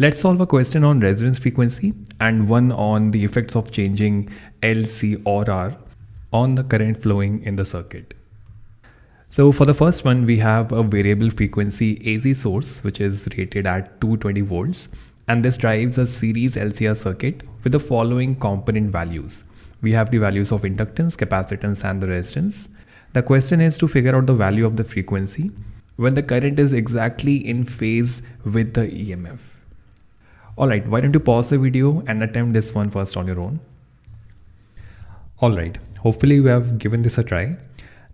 Let's solve a question on resonance frequency and one on the effects of changing L, C or R on the current flowing in the circuit. So for the first one, we have a variable frequency AC source, which is rated at 220 volts. And this drives a series LCR circuit with the following component values. We have the values of inductance, capacitance, and the resistance. The question is to figure out the value of the frequency when the current is exactly in phase with the EMF. Alright, why don't you pause the video and attempt this one first on your own. Alright, hopefully you have given this a try.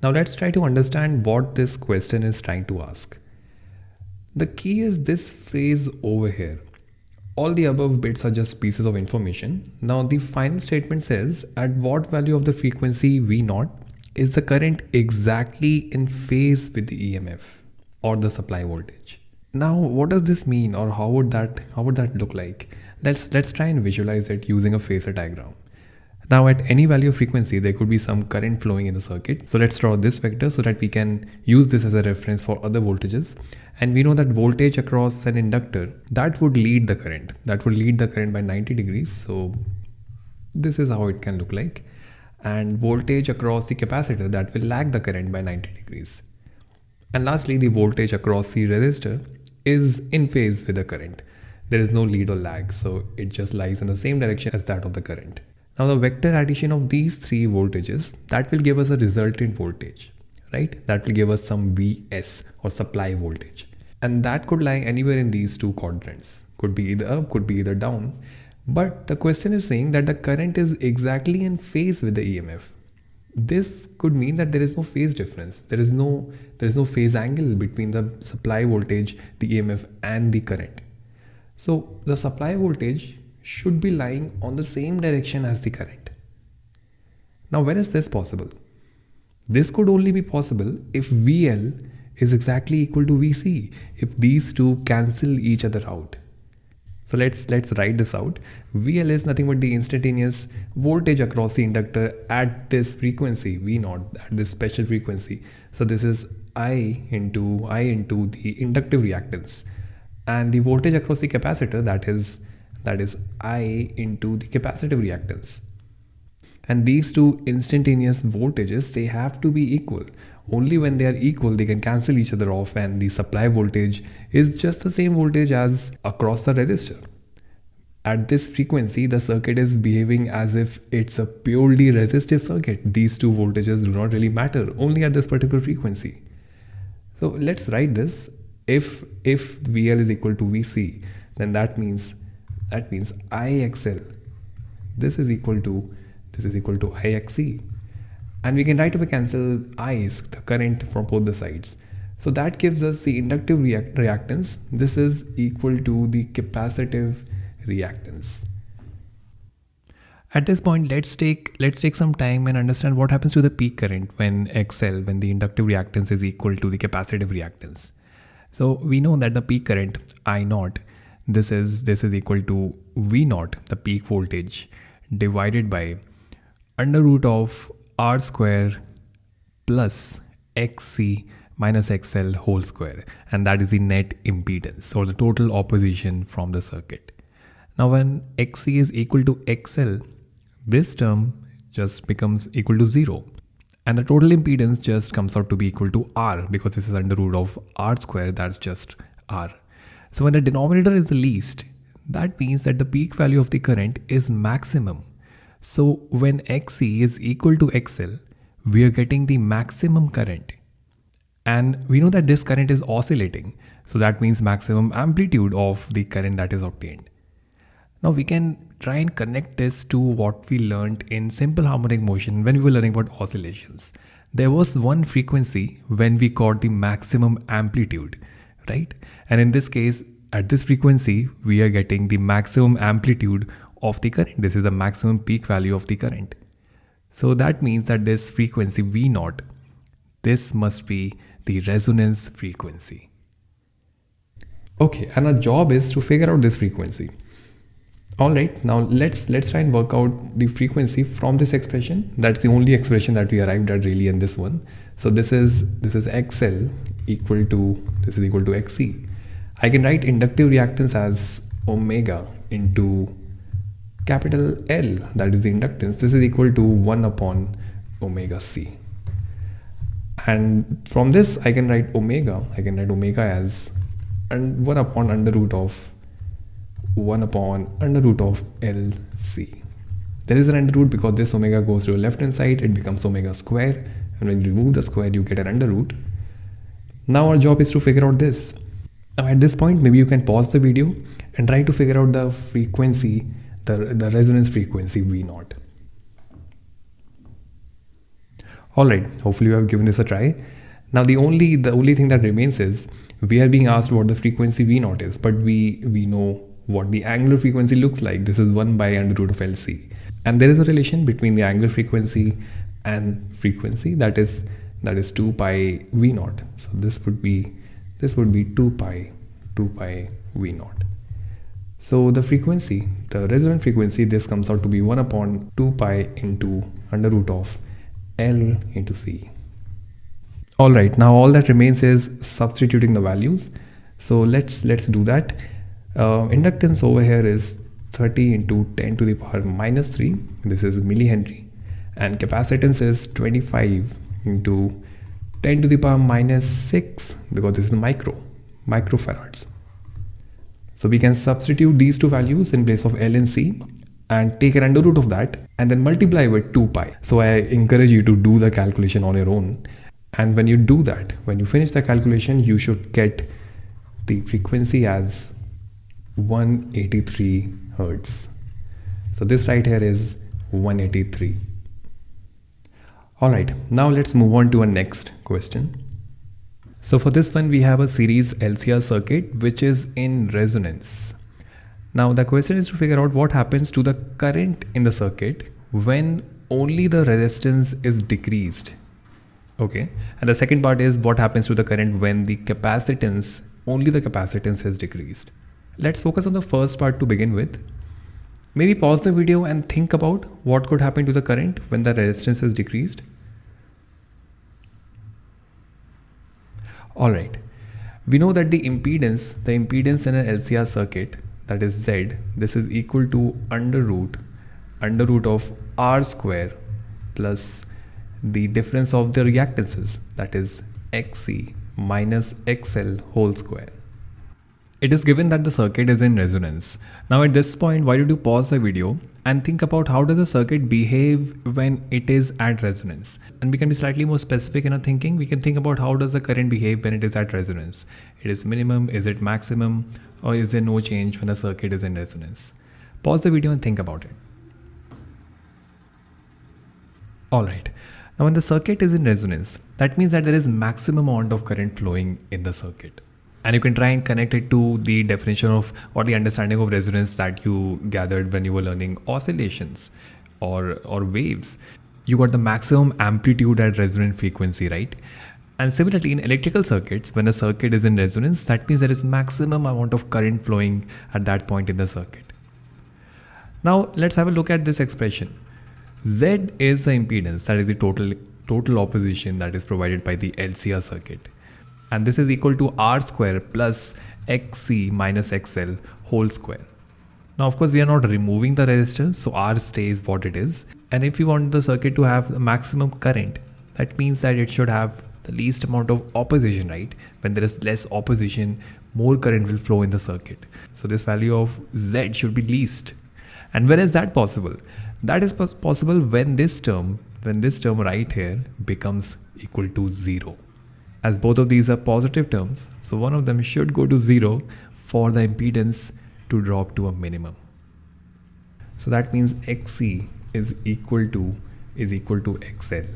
Now let's try to understand what this question is trying to ask. The key is this phrase over here. All the above bits are just pieces of information. Now the final statement says at what value of the frequency V0 is the current exactly in phase with the EMF or the supply voltage. Now what does this mean or how would that how would that look like? Let's let's try and visualize it using a phasor diagram. Now at any value of frequency, there could be some current flowing in the circuit. So let's draw this vector so that we can use this as a reference for other voltages. And we know that voltage across an inductor, that would lead the current. That would lead the current by 90 degrees. So this is how it can look like. And voltage across the capacitor, that will lag the current by 90 degrees. And lastly, the voltage across the resistor is in phase with the current. There is no lead or lag, so it just lies in the same direction as that of the current. Now the vector addition of these three voltages, that will give us a resultant voltage, right? That will give us some Vs or supply voltage. And that could lie anywhere in these two quadrants. Could be either up, could be either down. But the question is saying that the current is exactly in phase with the EMF. This could mean that there is no phase difference. There is no there is no phase angle between the supply voltage, the EMF and the current. So the supply voltage should be lying on the same direction as the current. Now when is this possible? This could only be possible if VL is exactly equal to VC, if these two cancel each other out. So let's let's write this out. VL is nothing but the instantaneous voltage across the inductor at this frequency V naught at this special frequency. So this is I into I into the inductive reactance and the voltage across the capacitor that is that is I into the capacitive reactance. And these two instantaneous voltages, they have to be equal. Only when they are equal, they can cancel each other off and the supply voltage is just the same voltage as across the resistor. At this frequency, the circuit is behaving as if it's a purely resistive circuit. These two voltages do not really matter, only at this particular frequency. So let's write this. If, if VL is equal to VC, then that means that means IXL this is equal to this is equal to IXC and we can right away cancel i I's the current from both the sides. So that gives us the inductive react reactance. This is equal to the capacitive reactance. At this point let's take let's take some time and understand what happens to the peak current when XL when the inductive reactance is equal to the capacitive reactance. So we know that the peak current I naught this is this is equal to v naught the peak voltage divided by under root of r square plus xc minus xl whole square. And that is the net impedance or the total opposition from the circuit. Now when xc is equal to xl this term just becomes equal to 0 and the total impedance just comes out to be equal to r because this is under root of r square that's just r. So when the denominator is the least, that means that the peak value of the current is maximum. So when XC is equal to XL, we are getting the maximum current. And we know that this current is oscillating. So that means maximum amplitude of the current that is obtained. Now we can try and connect this to what we learned in simple harmonic motion when we were learning about oscillations. There was one frequency when we got the maximum amplitude right? And in this case, at this frequency, we are getting the maximum amplitude of the current. This is the maximum peak value of the current. So that means that this frequency V naught, this must be the resonance frequency. Okay, and our job is to figure out this frequency. All right, now let's let's try and work out the frequency from this expression. That's the only expression that we arrived at really in this one. So this is this is XL equal to this is equal to XC. I can write inductive reactance as omega into capital L that is the inductance this is equal to 1 upon omega c. And from this I can write omega I can write omega as and 1 upon under root of 1 upon under root of LC there is an under root because this omega goes to the left hand side it becomes omega square and when you remove the square you get an under root. Now our job is to figure out this. Now at this point maybe you can pause the video and try to figure out the frequency the, the resonance frequency V naught. Alright, hopefully you have given this a try. Now the only the only thing that remains is we are being asked what the frequency V naught is, but we we know what the angular frequency looks like. This is 1 by under root of LC. And there is a relation between the angular frequency and frequency that is that is 2 pi V naught. So this would be this would be 2 pi 2 pi V naught. So the frequency, the resonant frequency, this comes out to be 1 upon 2 pi into under root of L into C. Alright, now all that remains is substituting the values. So let's let's do that. Uh, inductance over here is 30 into 10 to the power minus 3. This is millihenry. And capacitance is 25 into 10 to the power minus 6 because this is micro, microfarads. So we can substitute these two values in place of L and C and take an under root of that and then multiply with 2 pi. So I encourage you to do the calculation on your own. And when you do that, when you finish the calculation, you should get the frequency as 183 hertz. So this right here is 183. Alright, now let's move on to our next question. So for this one, we have a series LCR circuit, which is in resonance. Now the question is to figure out what happens to the current in the circuit when only the resistance is decreased. Okay. And the second part is what happens to the current when the capacitance, only the capacitance is decreased. Let's focus on the first part to begin with. Maybe pause the video and think about what could happen to the current when the resistance is decreased. All right. We know that the impedance, the impedance in an LCR circuit, that is Z, this is equal to under root, under root of R square plus the difference of the reactances, that is XC minus XL whole square. It is given that the circuit is in resonance. Now at this point, why don't you pause the video and think about how does a circuit behave when it is at resonance? And we can be slightly more specific in our thinking. We can think about how does the current behave when it is at resonance. It is minimum is it maximum or is there no change when the circuit is in resonance? Pause the video and think about it. All right. Now when the circuit is in resonance that means that there is maximum amount of current flowing in the circuit and you can try and connect it to the definition of or the understanding of resonance that you gathered when you were learning oscillations or or waves. You got the maximum amplitude at resonant frequency right? And similarly in electrical circuits when a circuit is in resonance that means there is maximum amount of current flowing at that point in the circuit. Now let's have a look at this expression. Z is the impedance that is the total total opposition that is provided by the lcr circuit and this is equal to r square plus xc minus xl whole square. Now of course we are not removing the resistor so R stays what it is. And if you want the circuit to have the maximum current that means that it should have the least amount of opposition right? When there is less opposition more current will flow in the circuit. So this value of Z should be least. And when is that possible? That is possible when this term when this term right here becomes equal to 0 as both of these are positive terms, so one of them should go to zero for the impedance to drop to a minimum. So that means XC is equal to is equal to XL.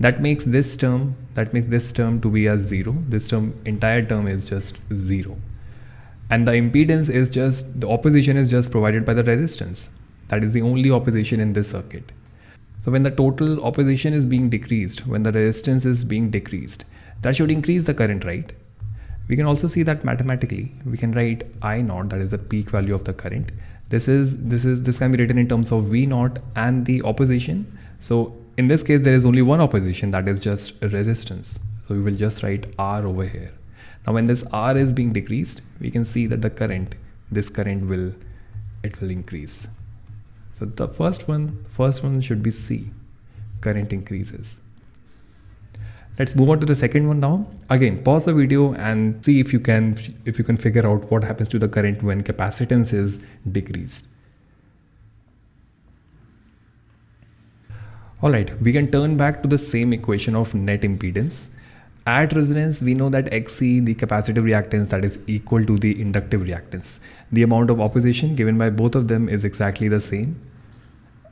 That makes this term that makes this term to be a zero. This term entire term is just zero. And the impedance is just the opposition is just provided by the resistance. That is the only opposition in this circuit. So when the total opposition is being decreased, when the resistance is being decreased, that should increase the current right we can also see that mathematically. We can write i naught that is the peak value of the current. This is this is this can be written in terms of v naught and the opposition. So in this case there is only one opposition that is just resistance. So we will just write r over here. Now when this r is being decreased we can see that the current this current will it will increase. So the first one first one should be c. Current increases let's move on to the second one now. Again pause the video and see if you can if you can figure out what happens to the current when capacitance is decreased. All right we can turn back to the same equation of net impedance. At resonance we know that xc the capacitive reactance that is equal to the inductive reactance. The amount of opposition given by both of them is exactly the same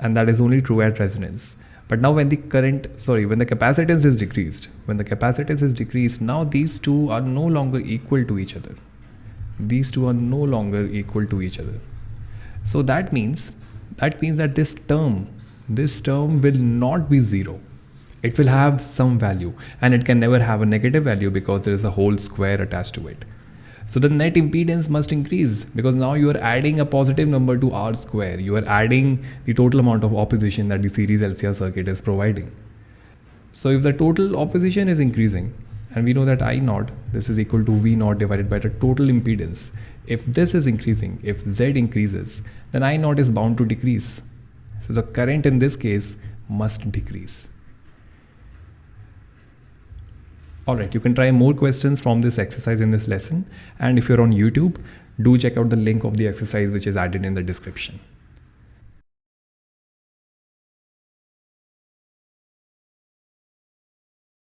and that is only true at resonance but now when the current, sorry, when the capacitance is decreased, when the capacitance is decreased, now these two are no longer equal to each other. These two are no longer equal to each other. So that means, that means that this term, this term will not be zero. It will have some value and it can never have a negative value because there is a whole square attached to it. So the net impedance must increase because now you are adding a positive number to R square. You are adding the total amount of opposition that the series LCR circuit is providing. So if the total opposition is increasing and we know that I naught, this is equal to V naught divided by the total impedance. If this is increasing, if Z increases, then I naught is bound to decrease. So the current in this case must decrease. Alright, you can try more questions from this exercise in this lesson. And if you're on YouTube, do check out the link of the exercise which is added in the description.